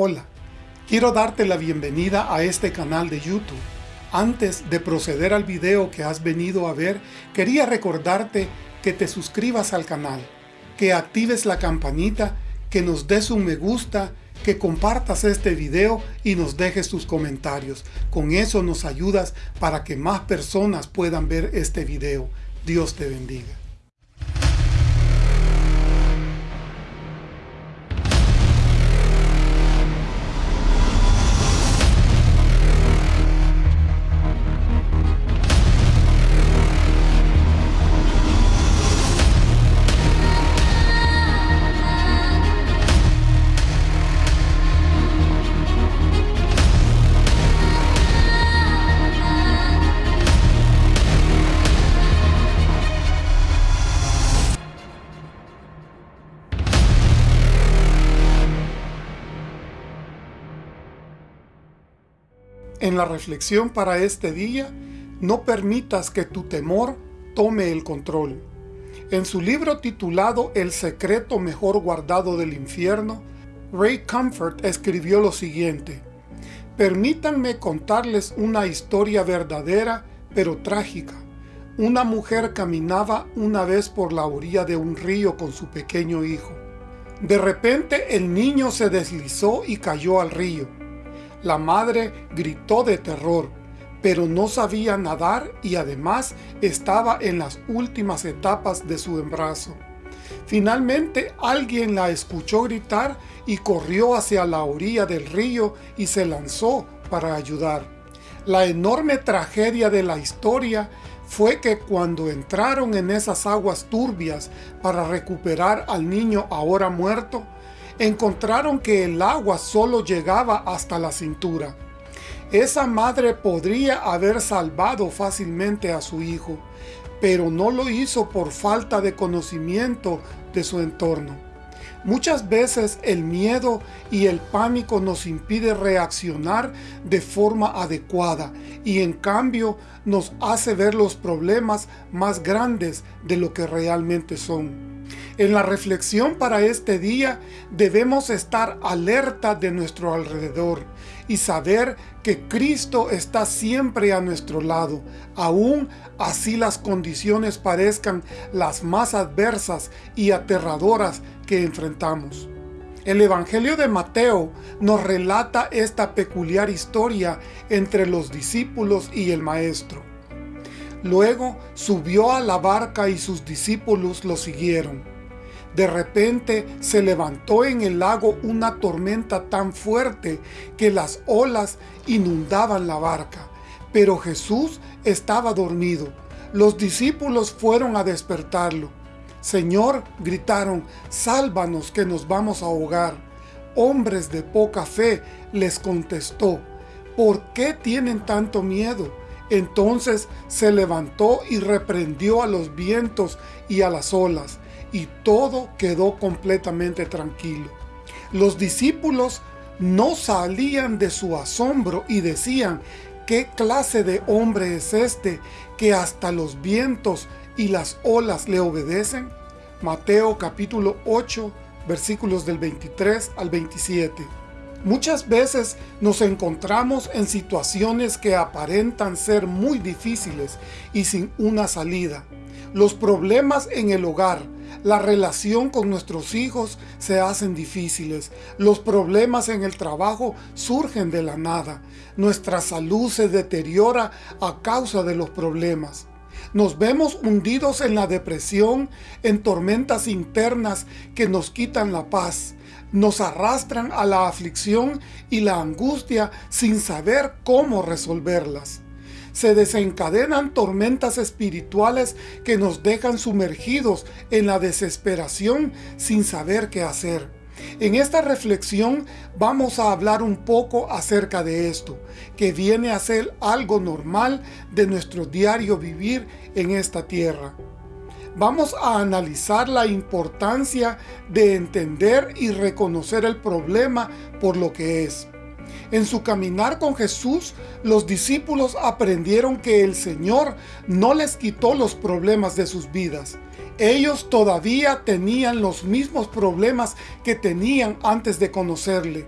Hola, quiero darte la bienvenida a este canal de YouTube. Antes de proceder al video que has venido a ver, quería recordarte que te suscribas al canal, que actives la campanita, que nos des un me gusta, que compartas este video y nos dejes tus comentarios. Con eso nos ayudas para que más personas puedan ver este video. Dios te bendiga. La reflexión para este día, no permitas que tu temor tome el control. En su libro titulado El secreto mejor guardado del infierno, Ray Comfort escribió lo siguiente. Permítanme contarles una historia verdadera, pero trágica. Una mujer caminaba una vez por la orilla de un río con su pequeño hijo. De repente el niño se deslizó y cayó al río. La madre gritó de terror, pero no sabía nadar y además estaba en las últimas etapas de su embarazo. Finalmente alguien la escuchó gritar y corrió hacia la orilla del río y se lanzó para ayudar. La enorme tragedia de la historia fue que cuando entraron en esas aguas turbias para recuperar al niño ahora muerto, encontraron que el agua solo llegaba hasta la cintura. Esa madre podría haber salvado fácilmente a su hijo, pero no lo hizo por falta de conocimiento de su entorno. Muchas veces el miedo y el pánico nos impide reaccionar de forma adecuada y en cambio nos hace ver los problemas más grandes de lo que realmente son. En la reflexión para este día debemos estar alerta de nuestro alrededor y saber que Cristo está siempre a nuestro lado, aún así las condiciones parezcan las más adversas y aterradoras que enfrentamos. El Evangelio de Mateo nos relata esta peculiar historia entre los discípulos y el Maestro. Luego subió a la barca y sus discípulos lo siguieron. De repente se levantó en el lago una tormenta tan fuerte que las olas inundaban la barca. Pero Jesús estaba dormido. Los discípulos fueron a despertarlo. Señor, gritaron, sálvanos que nos vamos a ahogar. Hombres de poca fe, les contestó, ¿por qué tienen tanto miedo? Entonces se levantó y reprendió a los vientos y a las olas, y todo quedó completamente tranquilo. Los discípulos no salían de su asombro y decían, ¿qué clase de hombre es este que hasta los vientos y las olas le obedecen? Mateo capítulo 8 versículos del 23 al 27. Muchas veces nos encontramos en situaciones que aparentan ser muy difíciles y sin una salida. Los problemas en el hogar, la relación con nuestros hijos se hacen difíciles. Los problemas en el trabajo surgen de la nada. Nuestra salud se deteriora a causa de los problemas. Nos vemos hundidos en la depresión, en tormentas internas que nos quitan la paz nos arrastran a la aflicción y la angustia sin saber cómo resolverlas. Se desencadenan tormentas espirituales que nos dejan sumergidos en la desesperación sin saber qué hacer. En esta reflexión vamos a hablar un poco acerca de esto, que viene a ser algo normal de nuestro diario vivir en esta tierra vamos a analizar la importancia de entender y reconocer el problema por lo que es. En su caminar con Jesús, los discípulos aprendieron que el Señor no les quitó los problemas de sus vidas. Ellos todavía tenían los mismos problemas que tenían antes de conocerle.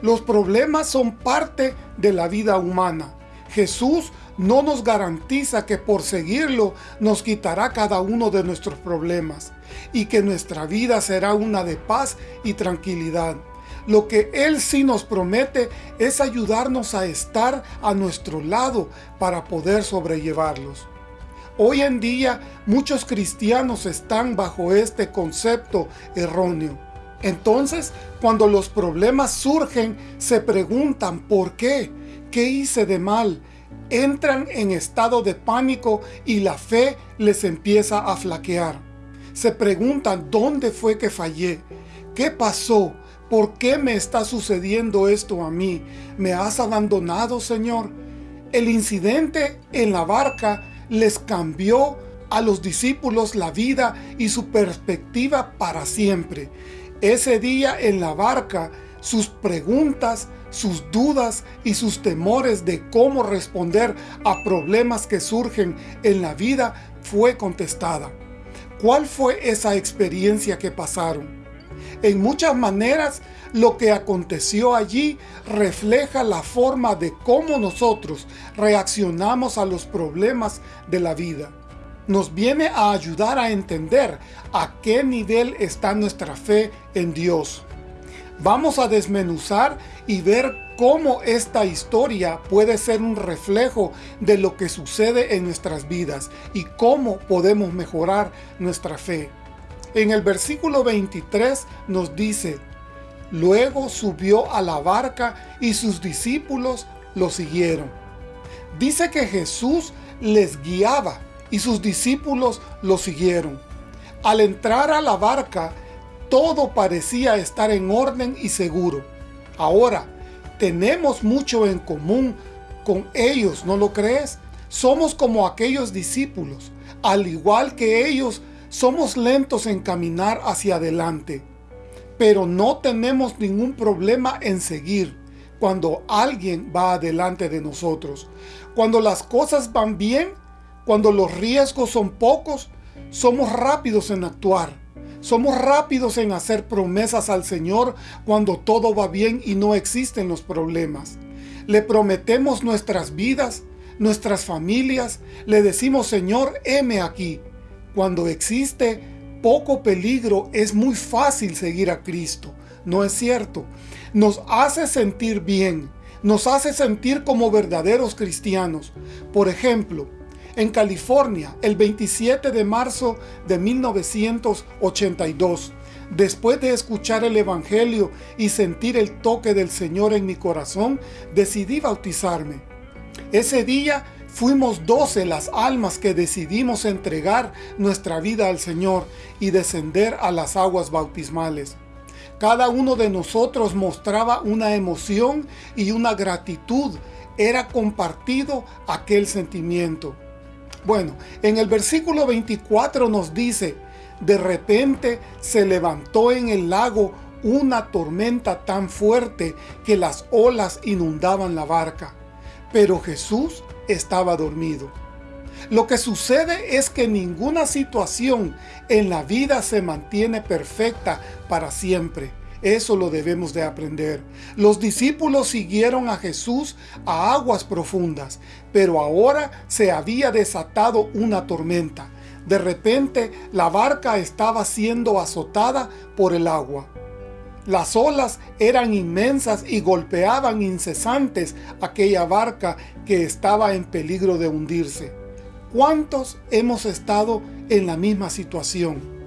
Los problemas son parte de la vida humana. Jesús no nos garantiza que por seguirlo nos quitará cada uno de nuestros problemas y que nuestra vida será una de paz y tranquilidad. Lo que Él sí nos promete es ayudarnos a estar a nuestro lado para poder sobrellevarlos. Hoy en día muchos cristianos están bajo este concepto erróneo. Entonces, cuando los problemas surgen, se preguntan ¿por qué? ¿Qué hice de mal? Entran en estado de pánico y la fe les empieza a flaquear. Se preguntan ¿dónde fue que fallé? ¿Qué pasó? ¿Por qué me está sucediendo esto a mí? ¿Me has abandonado, Señor? El incidente en la barca les cambió a los discípulos la vida y su perspectiva para siempre. Ese día en la barca, sus preguntas, sus dudas y sus temores de cómo responder a problemas que surgen en la vida fue contestada. ¿Cuál fue esa experiencia que pasaron? En muchas maneras, lo que aconteció allí refleja la forma de cómo nosotros reaccionamos a los problemas de la vida. Nos viene a ayudar a entender a qué nivel está nuestra fe en Dios. Vamos a desmenuzar y ver cómo esta historia puede ser un reflejo de lo que sucede en nuestras vidas y cómo podemos mejorar nuestra fe. En el versículo 23 nos dice, Luego subió a la barca y sus discípulos lo siguieron. Dice que Jesús les guiaba y sus discípulos lo siguieron. Al entrar a la barca, todo parecía estar en orden y seguro. Ahora, tenemos mucho en común con ellos, ¿no lo crees? Somos como aquellos discípulos. Al igual que ellos, somos lentos en caminar hacia adelante pero no tenemos ningún problema en seguir cuando alguien va adelante de nosotros. Cuando las cosas van bien, cuando los riesgos son pocos, somos rápidos en actuar. Somos rápidos en hacer promesas al Señor cuando todo va bien y no existen los problemas. Le prometemos nuestras vidas, nuestras familias, le decimos Señor, heme aquí. Cuando existe poco peligro, es muy fácil seguir a Cristo. ¿No es cierto? Nos hace sentir bien, nos hace sentir como verdaderos cristianos. Por ejemplo, en California, el 27 de marzo de 1982, después de escuchar el Evangelio y sentir el toque del Señor en mi corazón, decidí bautizarme. Ese día Fuimos doce las almas que decidimos entregar nuestra vida al Señor y descender a las aguas bautismales. Cada uno de nosotros mostraba una emoción y una gratitud. Era compartido aquel sentimiento. Bueno, en el versículo 24 nos dice, de repente se levantó en el lago una tormenta tan fuerte que las olas inundaban la barca. Pero Jesús estaba dormido. Lo que sucede es que ninguna situación en la vida se mantiene perfecta para siempre. Eso lo debemos de aprender. Los discípulos siguieron a Jesús a aguas profundas, pero ahora se había desatado una tormenta. De repente, la barca estaba siendo azotada por el agua. Las olas eran inmensas y golpeaban incesantes aquella barca que estaba en peligro de hundirse. ¿Cuántos hemos estado en la misma situación?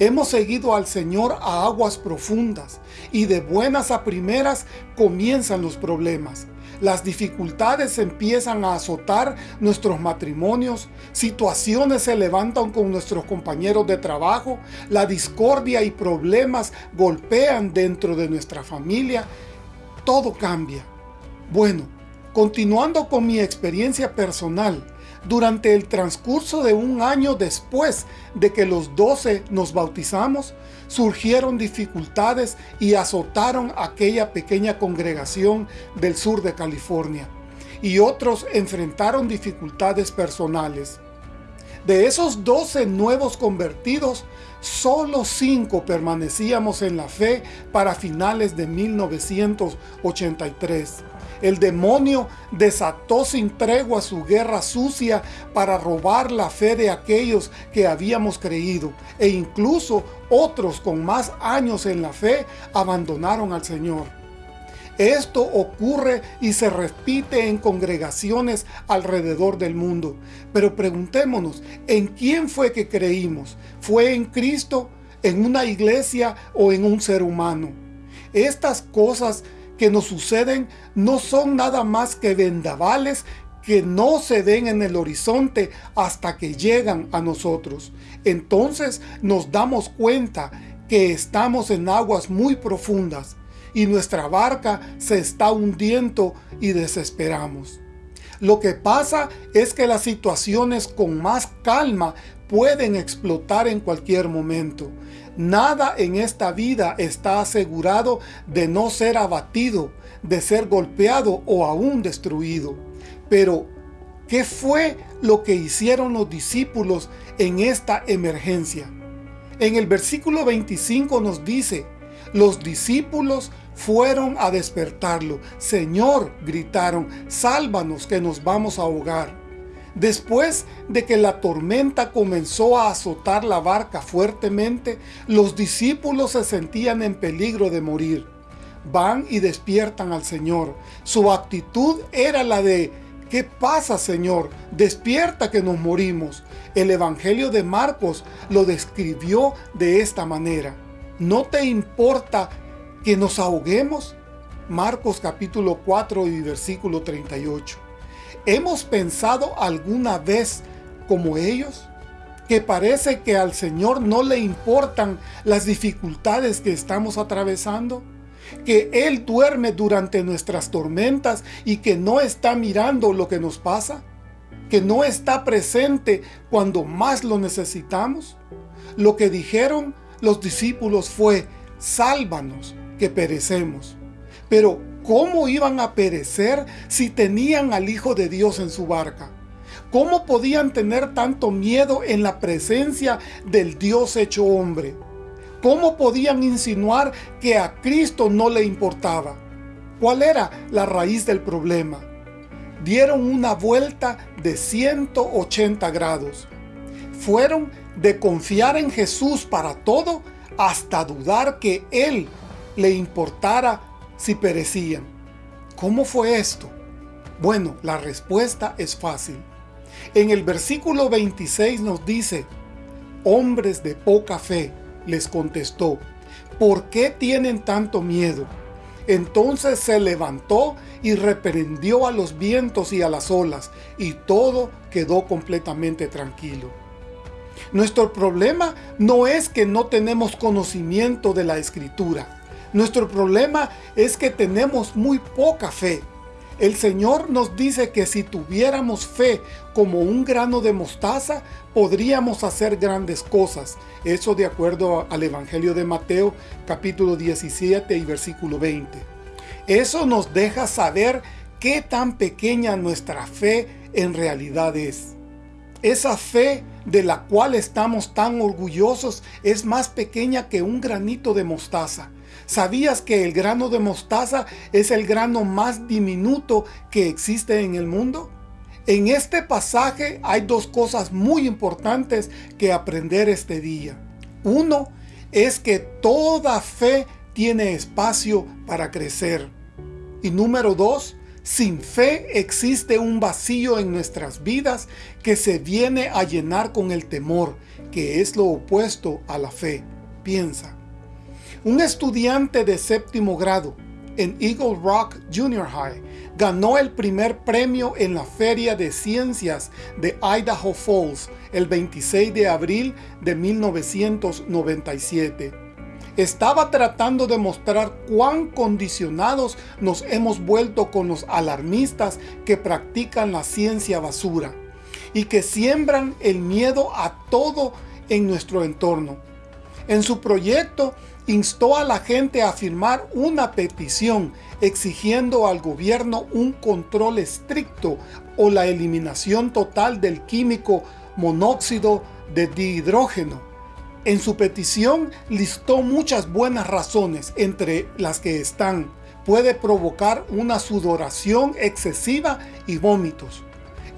Hemos seguido al Señor a aguas profundas y de buenas a primeras comienzan los problemas. Las dificultades empiezan a azotar nuestros matrimonios, situaciones se levantan con nuestros compañeros de trabajo, la discordia y problemas golpean dentro de nuestra familia, todo cambia. Bueno, continuando con mi experiencia personal, durante el transcurso de un año después de que los doce nos bautizamos, surgieron dificultades y azotaron aquella pequeña congregación del sur de California, y otros enfrentaron dificultades personales. De esos 12 nuevos convertidos, solo 5 permanecíamos en la fe para finales de 1983. El demonio desató sin tregua su guerra sucia para robar la fe de aquellos que habíamos creído, e incluso otros con más años en la fe abandonaron al Señor. Esto ocurre y se repite en congregaciones alrededor del mundo. Pero preguntémonos, ¿en quién fue que creímos? ¿Fue en Cristo, en una iglesia o en un ser humano? Estas cosas que nos suceden no son nada más que vendavales que no se ven en el horizonte hasta que llegan a nosotros. Entonces nos damos cuenta que estamos en aguas muy profundas y nuestra barca se está hundiendo y desesperamos. Lo que pasa es que las situaciones con más calma pueden explotar en cualquier momento. Nada en esta vida está asegurado de no ser abatido, de ser golpeado o aún destruido. Pero, ¿qué fue lo que hicieron los discípulos en esta emergencia? En el versículo 25 nos dice, los discípulos fueron a despertarlo. Señor, gritaron, sálvanos que nos vamos a ahogar. Después de que la tormenta comenzó a azotar la barca fuertemente, los discípulos se sentían en peligro de morir. Van y despiertan al Señor. Su actitud era la de, ¿qué pasa Señor? Despierta que nos morimos. El Evangelio de Marcos lo describió de esta manera. ¿No te importa que nos ahoguemos? Marcos capítulo 4 y versículo 38. ¿Hemos pensado alguna vez como ellos? Que parece que al Señor no le importan las dificultades que estamos atravesando. Que Él duerme durante nuestras tormentas y que no está mirando lo que nos pasa. Que no está presente cuando más lo necesitamos. Lo que dijeron los discípulos fue, sálvanos, que perecemos. Pero, ¿cómo iban a perecer si tenían al Hijo de Dios en su barca? ¿Cómo podían tener tanto miedo en la presencia del Dios hecho hombre? ¿Cómo podían insinuar que a Cristo no le importaba? ¿Cuál era la raíz del problema? Dieron una vuelta de 180 grados. Fueron de confiar en Jesús para todo hasta dudar que Él le importara si perecían. ¿Cómo fue esto? Bueno, la respuesta es fácil. En el versículo 26 nos dice, Hombres de poca fe, les contestó, ¿por qué tienen tanto miedo? Entonces se levantó y reprendió a los vientos y a las olas, y todo quedó completamente tranquilo. Nuestro problema no es que no tenemos conocimiento de la Escritura, nuestro problema es que tenemos muy poca fe. El Señor nos dice que si tuviéramos fe como un grano de mostaza, podríamos hacer grandes cosas. Eso de acuerdo al Evangelio de Mateo, capítulo 17 y versículo 20. Eso nos deja saber qué tan pequeña nuestra fe en realidad es. Esa fe de la cual estamos tan orgullosos es más pequeña que un granito de mostaza. ¿Sabías que el grano de mostaza es el grano más diminuto que existe en el mundo? En este pasaje hay dos cosas muy importantes que aprender este día. Uno es que toda fe tiene espacio para crecer. Y número dos, sin fe existe un vacío en nuestras vidas que se viene a llenar con el temor, que es lo opuesto a la fe. Piensa. Un estudiante de séptimo grado en Eagle Rock Junior High ganó el primer premio en la Feria de Ciencias de Idaho Falls el 26 de abril de 1997. Estaba tratando de mostrar cuán condicionados nos hemos vuelto con los alarmistas que practican la ciencia basura y que siembran el miedo a todo en nuestro entorno. En su proyecto instó a la gente a firmar una petición exigiendo al gobierno un control estricto o la eliminación total del químico monóxido de dihidrógeno. En su petición listó muchas buenas razones, entre las que están puede provocar una sudoración excesiva y vómitos.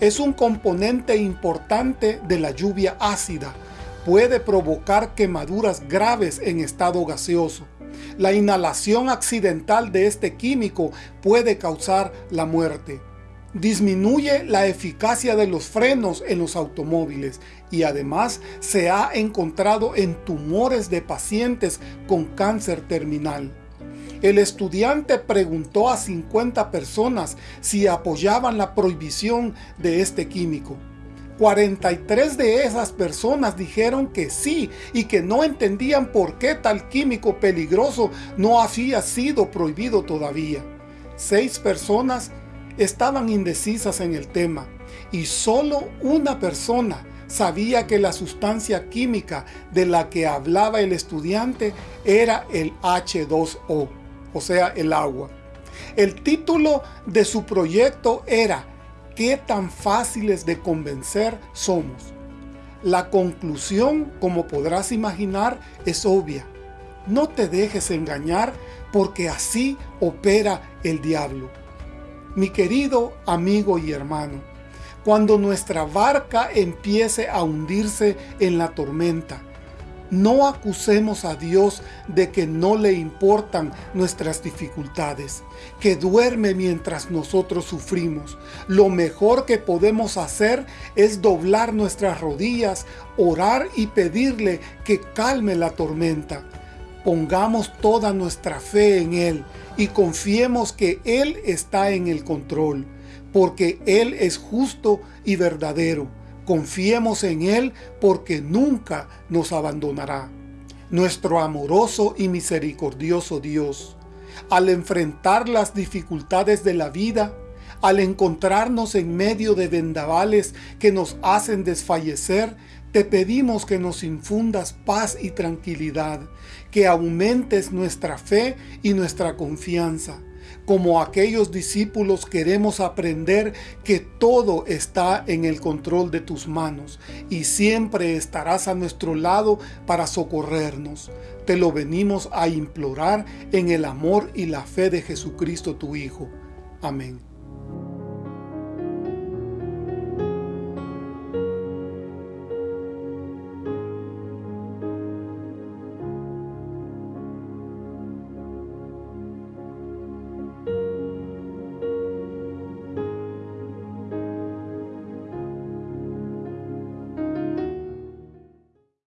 Es un componente importante de la lluvia ácida. Puede provocar quemaduras graves en estado gaseoso. La inhalación accidental de este químico puede causar la muerte. Disminuye la eficacia de los frenos en los automóviles y además se ha encontrado en tumores de pacientes con cáncer terminal. El estudiante preguntó a 50 personas si apoyaban la prohibición de este químico. 43 de esas personas dijeron que sí y que no entendían por qué tal químico peligroso no había sido prohibido todavía. Seis personas estaban indecisas en el tema y solo una persona sabía que la sustancia química de la que hablaba el estudiante era el H2O o sea, el agua. El título de su proyecto era ¿Qué tan fáciles de convencer somos? La conclusión, como podrás imaginar, es obvia. No te dejes engañar porque así opera el diablo. Mi querido amigo y hermano, cuando nuestra barca empiece a hundirse en la tormenta, no acusemos a Dios de que no le importan nuestras dificultades, que duerme mientras nosotros sufrimos. Lo mejor que podemos hacer es doblar nuestras rodillas, orar y pedirle que calme la tormenta. Pongamos toda nuestra fe en Él y confiemos que Él está en el control, porque Él es justo y verdadero Confiemos en Él porque nunca nos abandonará. Nuestro amoroso y misericordioso Dios, al enfrentar las dificultades de la vida, al encontrarnos en medio de vendavales que nos hacen desfallecer, te pedimos que nos infundas paz y tranquilidad, que aumentes nuestra fe y nuestra confianza, como aquellos discípulos queremos aprender que todo está en el control de tus manos y siempre estarás a nuestro lado para socorrernos. Te lo venimos a implorar en el amor y la fe de Jesucristo tu Hijo. Amén.